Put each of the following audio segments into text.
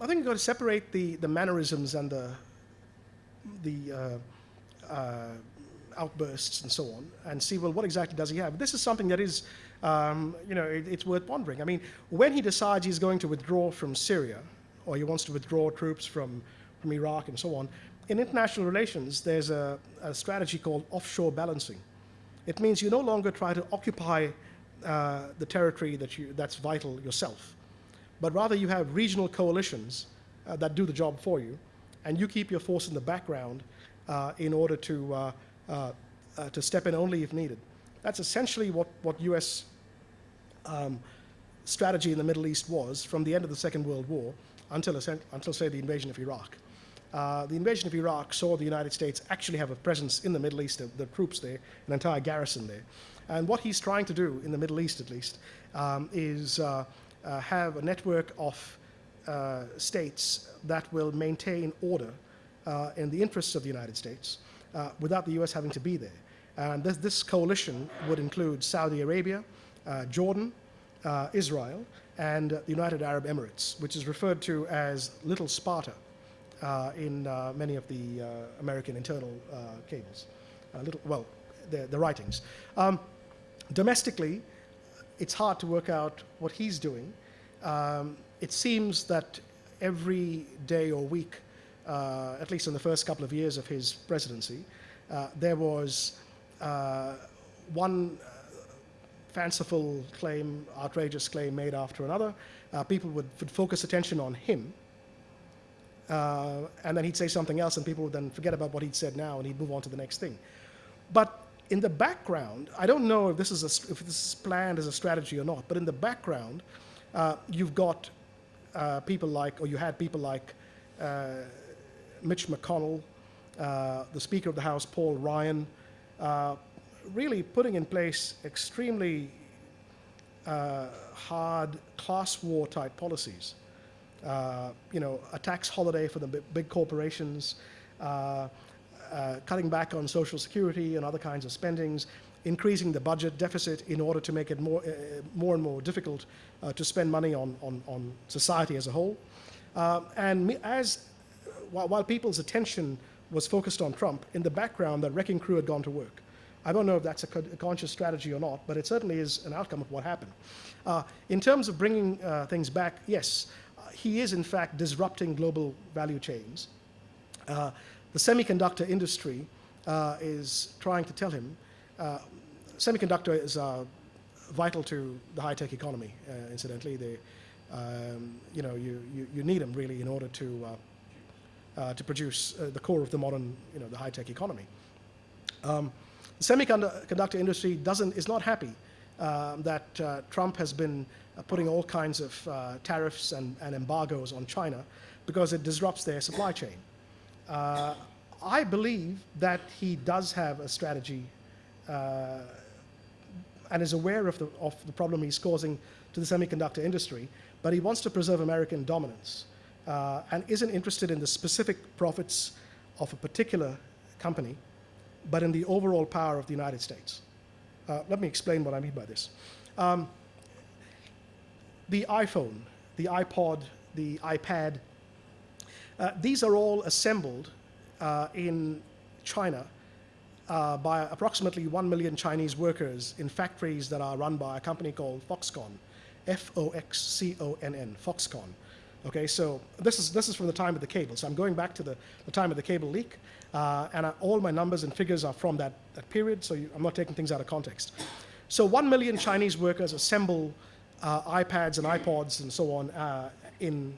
I think you've got to separate the, the mannerisms and the, the uh, uh, outbursts and so on and see, well, what exactly does he have? This is something that is, um, you know, it, it's worth pondering. I mean, when he decides he's going to withdraw from Syria, or he wants to withdraw troops from, from Iraq and so on, in international relations, there's a, a strategy called offshore balancing. It means you no longer try to occupy uh, the territory that you, that's vital yourself, but rather you have regional coalitions uh, that do the job for you, and you keep your force in the background uh, in order to, uh, uh, to step in only if needed. That's essentially what, what US um, strategy in the Middle East was from the end of the Second World War until, until say, the invasion of Iraq. Uh, the invasion of Iraq saw the United States actually have a presence in the Middle East, the, the, troops there, an entire garrison there. And what he's trying to do, in the Middle East at least, um, is uh, have a network of uh, states that will maintain order uh, in the interests of the United States uh, without the US having to be there. And this, this coalition would include Saudi Arabia, Jordan, Israel, and the United Arab Emirates, which is referred to as Little Sparta uh, in uh, many of the uh, American internal cables. little, well, the, the writings. Um, domestically, it's hard to work out what he's doing. Um, it seems that every day or week, uh, at least in the first couple of years of his presidency, uh, there was uh, one fanciful claim, outrageous claim made after another. people would, would, focus attention on him uh, and then he'd say something else and people would then forget about what he'd said now and he'd move on to the next thing. But in the background, I don't know if this is, a, if this is planned as a strategy or not, but in the background, uh, you've got uh, people like, or you had people like uh, Mitch McConnell, uh, the Speaker of the House, Paul Ryan, uh, really putting in place extremely hard class war type policies. Uh, you know, a tax holiday for the big corporations, uh, uh, cutting back on social security and other kinds of spendings, increasing the budget deficit in order to make it more, uh, more and more difficult uh, to spend money on, on, on, society as a whole. Uh, and as, while, people's attention was focused on Trump, in the background, the wrecking crew had gone to work. I don't know if that's a, a conscious strategy or not, but it certainly is an outcome of what happened. Uh, in terms of bringing uh, things back, yes, he is in fact disrupting global value chains. Uh, the semiconductor industry uh, is trying to tell him, uh, semiconductor is uh, vital to the high-tech economy, uh, incidentally. They, um, you know, you, you, you, need them really in order to, uh, to produce the core of the modern, you know, the high-tech economy. Um, the semiconductor industry doesn't, is not happy that Trump has been uh, putting all kinds of uh, tariffs and, and, embargoes on China because it disrupts their supply chain. Uh, I believe that he does have a strategy and is aware of the, of the problem he's causing to the semiconductor industry, but he wants to preserve American dominance uh, and isn't interested in the specific profits of a particular company, but in the overall power of the United States. Uh, let me explain what I mean by this. Um, the iPhone, the iPod, the iPad, uh, these are all assembled uh, in China uh, by approximately 1 million Chinese workers in factories that are run by a company called Foxconn, F-O-X-C-O-N-N, Foxconn. Okay, so this is, this is from the time of the cable. So I'm going back to the, the time of the cable leak, uh, and I, all my numbers and figures are from that, that period, so you, I'm not taking things out of context. So 1 million Chinese workers assemble uh, iPads and iPods and so on uh, in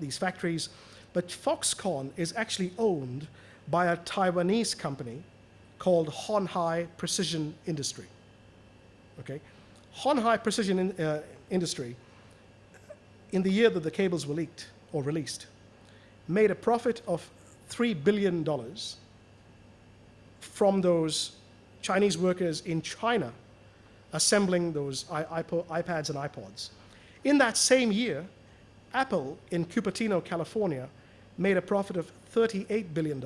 these factories. But Foxconn is actually owned by a Taiwanese company called Hon Hai Precision Industry. Okay, Hon Hai Precision in, uh, Industry, in the year that the cables were leaked or released, made a profit of three billion dollars from those Chinese workers in China assembling those iPads and iPods. In that same year, Apple in Cupertino, California, made a profit of $38 billion.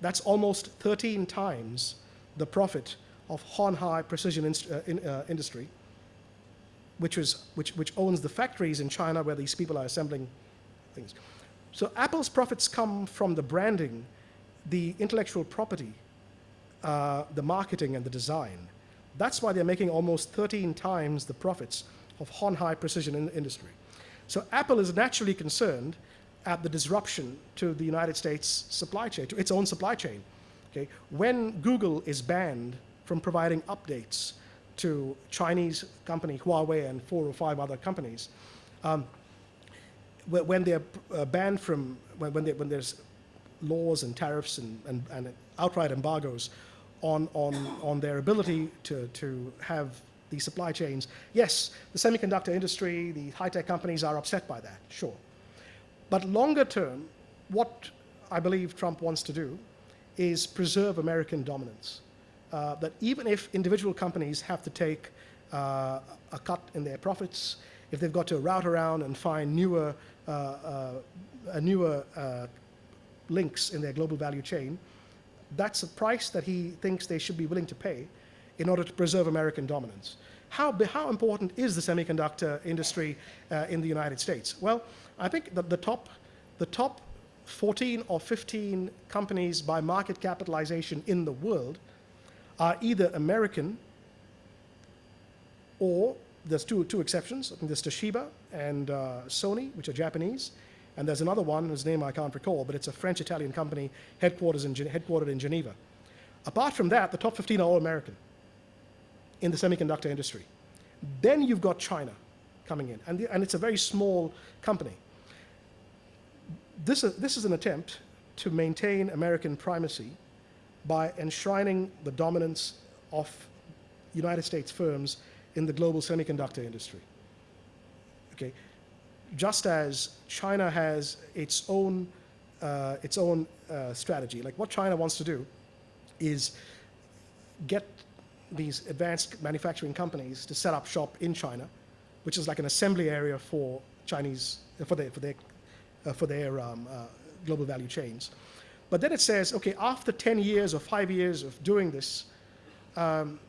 That's almost 13 times the profit of Hon Hai Precision uh, in, uh, Industry, which, was, which, which owns the factories in China where these people are assembling things. So Apple's profits come from the branding, the intellectual property, uh, the marketing, and the design. That's why they're making almost 13 times the profits of Hon Hai Precision in industry. So Apple is naturally concerned at the disruption to the United States supply chain, to its own supply chain. Okay? When Google is banned from providing updates to Chinese company Huawei and four or five other companies, um, when they're uh, banned from, when, they, when, there's laws and tariffs and, and, and outright embargoes on, on, on their ability to, to have these supply chains, yes, the semiconductor industry, the high-tech companies are upset by that, sure. But longer term, what I believe Trump wants to do is preserve American dominance. Uh, that even if individual companies have to take uh, a cut in their profits, if they've got to route around and find newer, uh, uh newer uh, links in their global value chain, that's a price that he thinks they should be willing to pay in order to preserve American dominance. How, how important is the semiconductor industry uh, in the United States? Well, I think that the top, the top 14 or 15 companies by market capitalization in the world are either American or there's two, two exceptions. I think there's Toshiba and uh, Sony, which are Japanese. And there's another one whose name I can't recall, but it's a French-Italian company headquartered in, headquartered in Geneva. Apart from that, the top 15 are all American in the semiconductor industry. Then you've got China coming in, and, the, and it's a very small company. This is, this is an attempt to maintain American primacy by enshrining the dominance of United States firms in the global semiconductor industry. Okay, just as China has its own uh, its own uh, strategy, like what China wants to do is get these advanced manufacturing companies to set up shop in China, which is like an assembly area for Chinese for their for their uh, for their um, uh, global value chains. But then it says, okay, after 10 years or five years of doing this, um,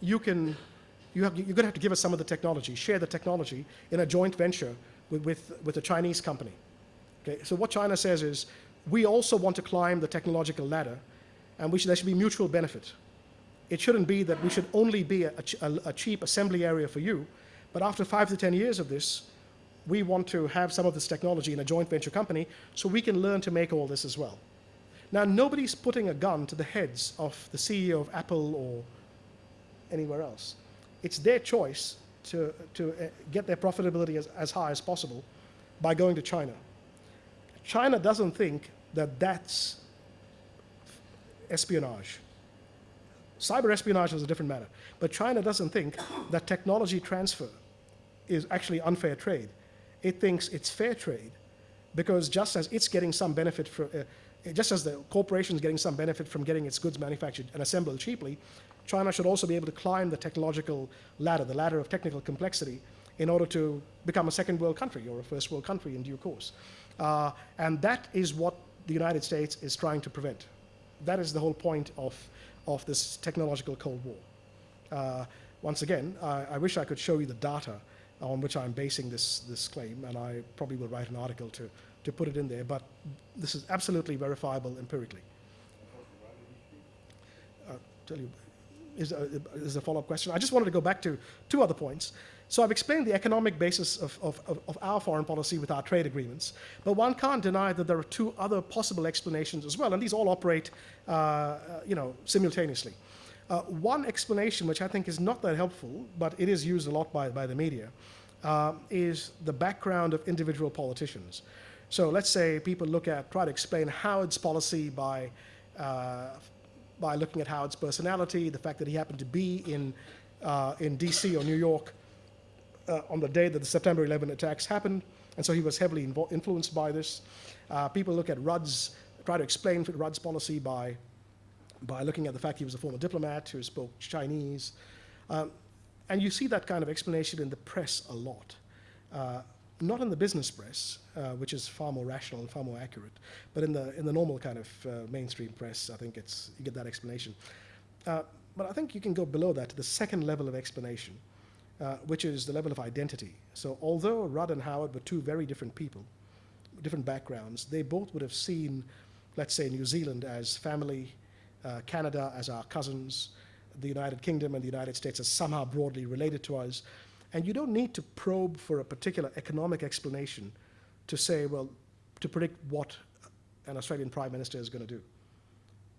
you can you have, you're going to have to give us some of the technology, share the technology in a joint venture with, with, with a Chinese company. Okay, so what China says is, we also want to climb the technological ladder, and should, there should be mutual benefit. It shouldn't be that we should only be a, a, a cheap assembly area for you, but after five to 10 years of this, we want to have some of this technology in a joint venture company so we can learn to make all this as well. Now, nobody's putting a gun to the heads of the CEO of Apple or anywhere else it's their choice to, to uh, get their profitability as, as high as possible by going to China. China doesn't think that that's espionage. Cyber espionage is a different matter. But China doesn't think that technology transfer is actually unfair trade. It thinks it's fair trade because just as it's getting some benefit for, uh, just as the corporation is getting some benefit from getting its goods manufactured and assembled cheaply, China should also be able to climb the technological ladder, the ladder of technical complexity, in order to become a second world country or a first world country in due course. Uh, and that is what the United States is trying to prevent. That is the whole point of, of this technological Cold War. Uh, once again, I, I, wish I could show you the data on which I'm basing this, this claim, and I probably will write an article to, to put it in there, but this is absolutely verifiable empirically. Uh, tell you, is a, is a follow-up question. I just wanted to go back to two other points. So I've explained the economic basis of, of, of, our foreign policy with our trade agreements, but one can't deny that there are two other possible explanations as well, and these all operate, uh, uh, you know, simultaneously. Uh, one explanation, which I think is not that helpful, but it is used a lot by, by the media, uh, is the background of individual politicians. So let's say people look at, try to explain Howard's policy by uh, by looking at Howard's personality, the fact that he happened to be in, uh, in DC or New York uh, on the day that the September 11 attacks happened, and so he was heavily influenced by this. Uh, people look at Rudd's, try to explain Rudd's policy by, by looking at the fact he was a former diplomat who spoke Chinese. Um, and you see that kind of explanation in the press a lot. Uh, not in the business press, uh, which is far more rational and far more accurate, but in the in the normal kind of uh, mainstream press, I think it's you get that explanation. Uh, but I think you can go below that to the second level of explanation, uh, which is the level of identity. So although Rudd and Howard were two very different people, different backgrounds, they both would have seen, let's say, New Zealand as family, uh, Canada as our cousins, the United Kingdom and the United States as somehow broadly related to us. And you don't need to probe for a particular economic explanation to say, well, to predict what an Australian Prime Minister is going to do.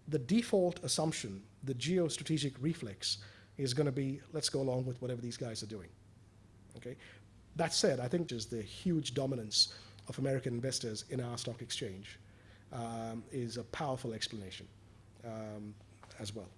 The default assumption, the geostrategic reflex, is going to be let's go along with whatever these guys are doing. Okay? That said, I think just the huge dominance of American investors in our stock exchange um, is a powerful explanation um, as well.